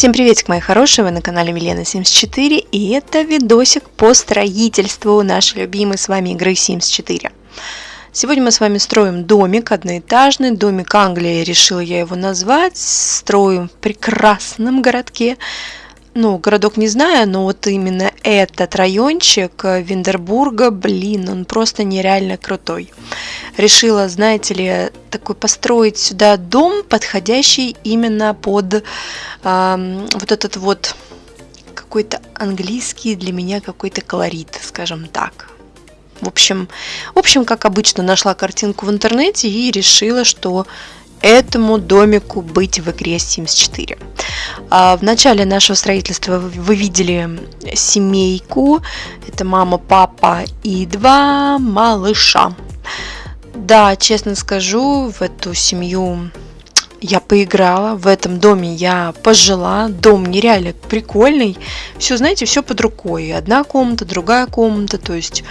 Всем приветик, мои хорошие, вы на канале Милена74, и это видосик по строительству нашей любимой с вами игры Sims 4. Сегодня мы с вами строим домик одноэтажный, домик Англии, решила я его назвать, строим в прекрасном городке, ну, городок не знаю, но вот именно этот райончик Виндербурга, блин, он просто нереально крутой. Решила, знаете ли, такой построить сюда дом, подходящий именно под э, вот этот вот какой-то английский для меня какой-то колорит, скажем так. В общем, в общем, как обычно, нашла картинку в интернете и решила, что этому домику быть в игре Sims 4. А, в начале нашего строительства вы видели семейку. Это мама, папа и два малыша. Да, честно скажу, в эту семью я поиграла, в этом доме я пожила. Дом нереально прикольный. Все, знаете, все под рукой. Одна комната, другая комната. То есть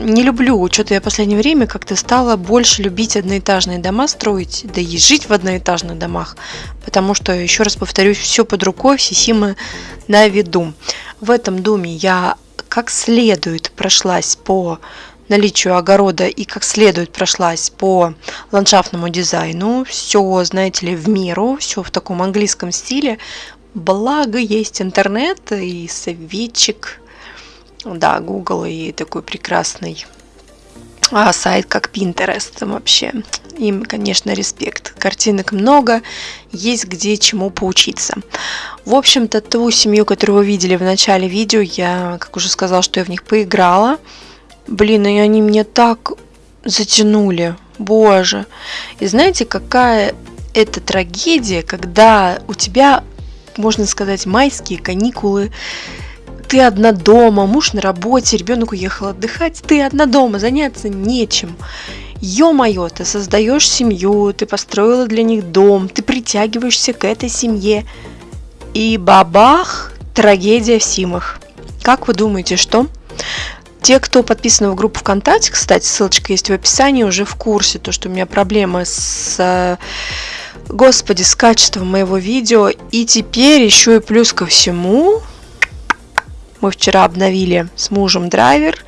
не люблю, что-то я в последнее время как-то стала больше любить одноэтажные дома строить, да и жить в одноэтажных домах, потому что, еще раз повторюсь, все под рукой, все симы на виду. В этом доме я как следует прошлась по наличию огорода и как следует прошлась по ландшафтному дизайну. Все, знаете ли, в меру, все в таком английском стиле. Благо есть интернет и советчик да, Google и такой прекрасный а сайт как Pinterest вообще. Им, конечно, респект. Картинок много, есть где чему поучиться. В общем-то, ту семью, которую вы видели в начале видео, я, как уже сказала, что я в них поиграла. Блин, и они мне так затянули. Боже. И знаете, какая это трагедия, когда у тебя, можно сказать, майские каникулы, ты одна дома, муж на работе, ребенок уехал отдыхать, ты одна дома, заняться нечем. Ё-моё, ты создаешь семью, ты построила для них дом, ты притягиваешься к этой семье. И бабах, трагедия в Симах. Как вы думаете, что? Те, кто подписан в группу ВКонтакте, кстати, ссылочка есть в описании, уже в курсе, то, что у меня проблемы с э, господи, с качеством моего видео. И теперь еще и плюс ко всему, мы вчера обновили с мужем драйвер,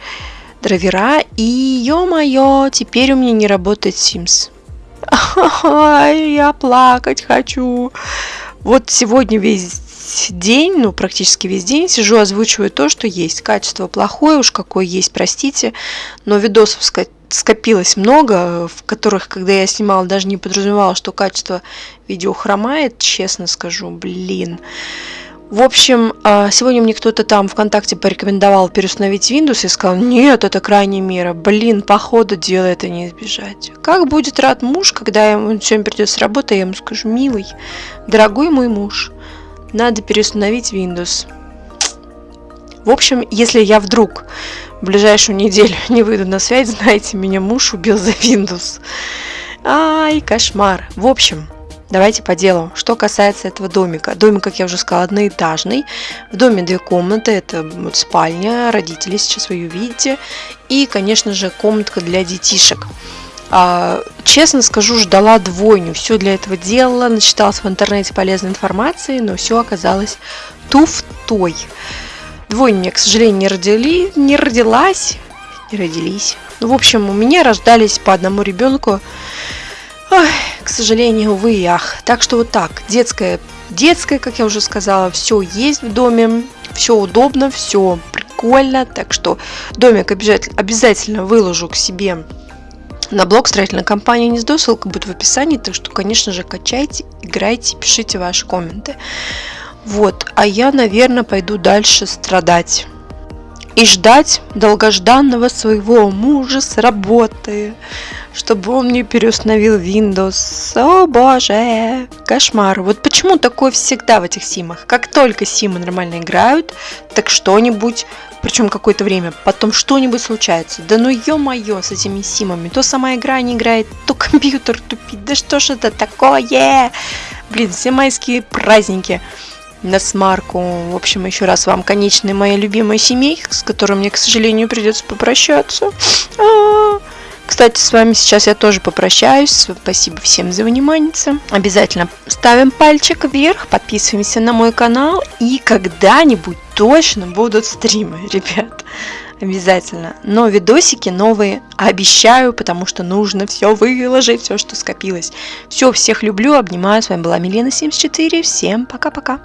драйвера, и ё-моё, теперь у меня не работает Sims. Я плакать хочу. Вот сегодня весь день, ну практически весь день сижу, озвучиваю то, что есть. Качество плохое, уж какое есть, простите, но видосов скопилось много, в которых, когда я снимала, даже не подразумевала, что качество видео хромает, честно скажу, блин. В общем, а, сегодня мне кто-то там ВКонтакте порекомендовал переустановить Windows и сказал, нет, это крайняя мера. Блин, походу дела это не избежать. Как будет рад муж, когда ему сегодня придет с работы, я ему скажу, милый, дорогой мой муж, надо переустановить Windows. В общем, если я вдруг в ближайшую неделю не выйду на связь, знаете, меня муж убил за Windows. Ай, кошмар. В общем, Давайте по делу. Что касается этого домика. Домик, как я уже сказала, одноэтажный. В доме две комнаты. Это вот спальня, родители сейчас вы ее видите. И, конечно же, комнатка для детишек. А, честно скажу, ждала двойню. Все для этого делала, начиталась в интернете полезной информации, но все оказалось туфтой. Двойня мне, к сожалению, не, родили, не родилась. Не родились. Ну, в общем, у меня рождались по одному ребенку Ой, к сожалению, увы и ах. Так что вот так, детская, детская, как я уже сказала, все есть в доме, все удобно, все прикольно. Так что домик обязательно выложу к себе на блог строительной компании Гнездо, ссылка будет в описании, так что, конечно же, качайте, играйте, пишите ваши комменты. Вот, а я, наверное, пойду дальше страдать и ждать долгожданного своего мужа с работы чтобы он мне переустановил Windows. О боже, кошмар. Вот почему такое всегда в этих симах. Как только симы нормально играют, так что-нибудь, причем какое-то время, потом что-нибудь случается. Да ну ё-моё с этими симами. То сама игра не играет, то компьютер тупит. Да что ж это такое? Блин, все майские праздники на смарку. В общем, еще раз вам конечная моя любимая семейка, с которой мне, к сожалению, придется попрощаться. -а. Кстати, с вами сейчас я тоже попрощаюсь. Спасибо всем за внимание. Обязательно ставим пальчик вверх, подписываемся на мой канал. И когда-нибудь точно будут стримы, ребят. Обязательно. Но видосики новые обещаю, потому что нужно все выложить, все, что скопилось. Все, всех люблю, обнимаю. С вами была Милена74. Всем пока-пока.